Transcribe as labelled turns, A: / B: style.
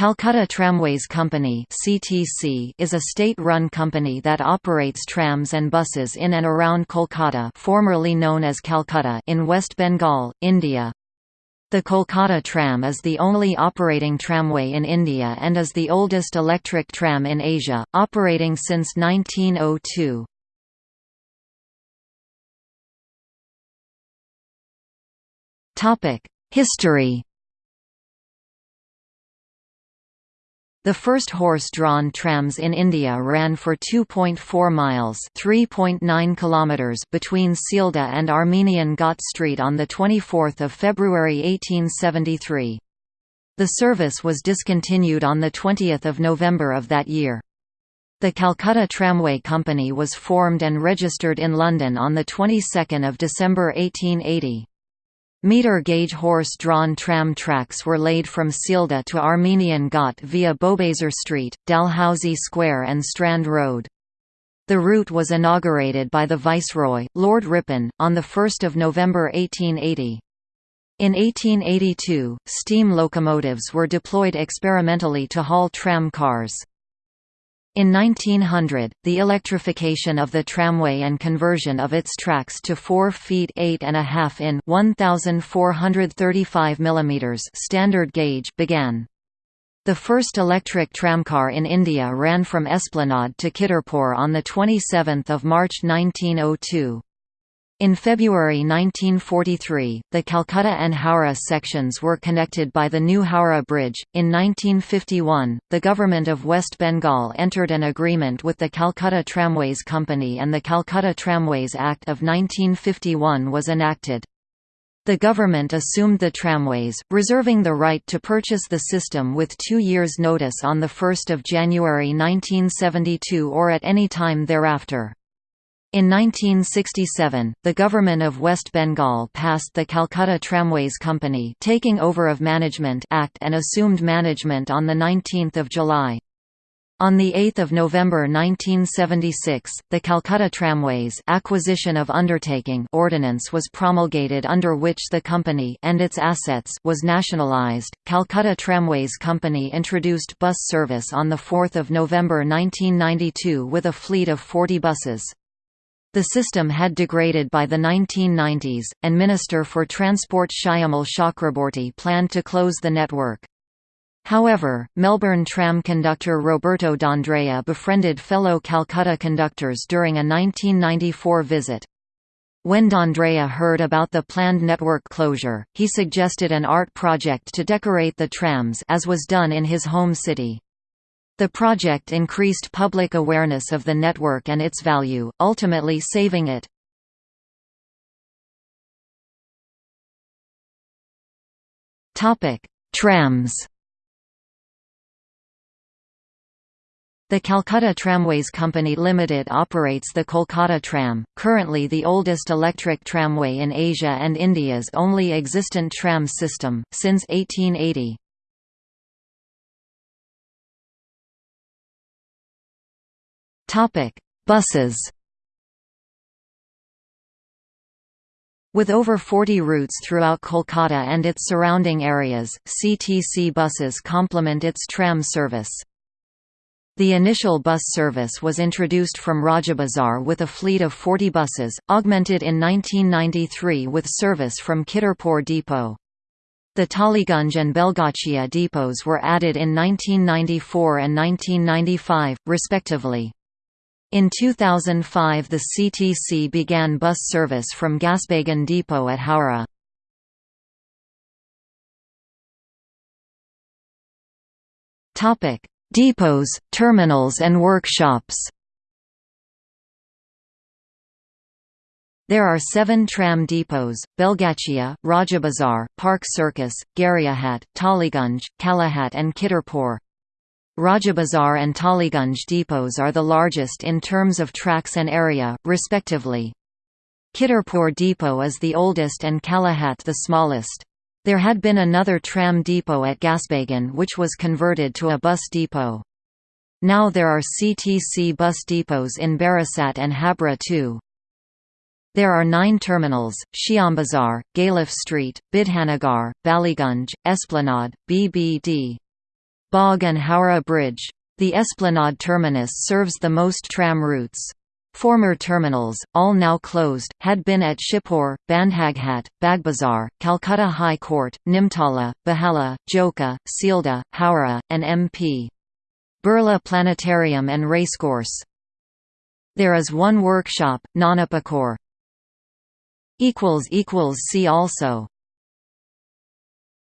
A: Calcutta Tramways Company (CTC) is a state-run company that operates trams and buses in and around Kolkata, formerly known as Calcutta, in West Bengal, India. The Kolkata tram is the only operating tramway in India and is the oldest electric tram in Asia, operating since 1902. Topic: History The first horse-drawn trams in India ran for 2.4 miles (3.9 kilometers) between Sealdah and Armenian Ghat Street on the 24th of February 1873. The service was discontinued on the 20th of November of that year. The Calcutta Tramway Company was formed and registered in London on the 22nd of December 1880. Meter-gauge horse-drawn tram tracks were laid from Sealdah to Armenian Ghat via Bowbazar Street, Dalhousie Square and Strand Road. The route was inaugurated by the Viceroy, Lord Ripon, on 1 November 1880. In 1882, steam locomotives were deployed experimentally to haul tram cars. In 1900, the electrification of the tramway and conversion of its tracks to 4 feet 8 and a half in 1435 mm standard gauge began. The first electric tramcar in India ran from Esplanade to Kidderpore on 27 March 1902. In February 1943, the Calcutta and Howrah sections were connected by the new Howrah Bridge. In 1951, the Government of West Bengal entered an agreement with the Calcutta Tramways Company and the Calcutta Tramways Act of 1951 was enacted. The government assumed the tramways, reserving the right to purchase the system with two years' notice on 1 January 1972 or at any time thereafter. In 1967, the Government of West Bengal passed the Calcutta Tramways Company Taking Over of Management Act and assumed management on 19 July. On 8 November 1976, the Calcutta Tramways Acquisition of Undertaking Ordinance was promulgated under which the company and its assets was nationalised. Calcutta Tramways Company introduced bus service on 4 November 1992 with a fleet of 40 buses. The system had degraded by the 1990s, and Minister for Transport Shyamal Chakraborty planned to close the network. However, Melbourne tram conductor Roberto D'Andrea befriended fellow Calcutta conductors during a 1994 visit. When D'Andrea heard about the planned network closure, he suggested an art project to decorate the trams as was done in his home city. The project increased public awareness of the network and its value, ultimately saving it. Trams The Calcutta Tramways Company Limited operates the Kolkata Tram, currently the oldest electric tramway in Asia and India's only existent tram system, since 1880. Topic: Buses. With over 40 routes throughout Kolkata and its surrounding areas, CTC buses complement its tram service. The initial bus service was introduced from Rajabazar with a fleet of 40 buses, augmented in 1993 with service from Kidderpore depot. The Tollygunge and Belgachia depots were added in 1994 and 1995, respectively. In 2005 the CTC began bus service from Gasbagan Depot at Howrah. Depots, terminals and workshops There are seven tram depots, Belgachia, Rajabazar, Park Circus, Gariahat, Tollygunge, Kalighat and Kidderpore. Rajabazar and Tollygunge depots are the largest in terms of tracks and area, respectively. Kidderpore depot is the oldest and Kalighat the smallest. There had been another tram depot at Gasbagan which was converted to a bus depot. Now there are CTC bus depots in Barasat and Habra too. There are nine terminals, Shyambazar, Galiff Street, Bidhannagar, Ballygunge, Esplanade, BBD. Bagh and Howrah Bridge. The Esplanade terminus serves the most tram routes. Former terminals, all now closed, had been at Shibpur, Bandhaghat, Bagbazar, Calcutta High Court, Nimtala, Behala, Joka, Sealdah, Howrah, and MP. Birla Planetarium and Racecourse. There is one workshop, Nonapukur. See also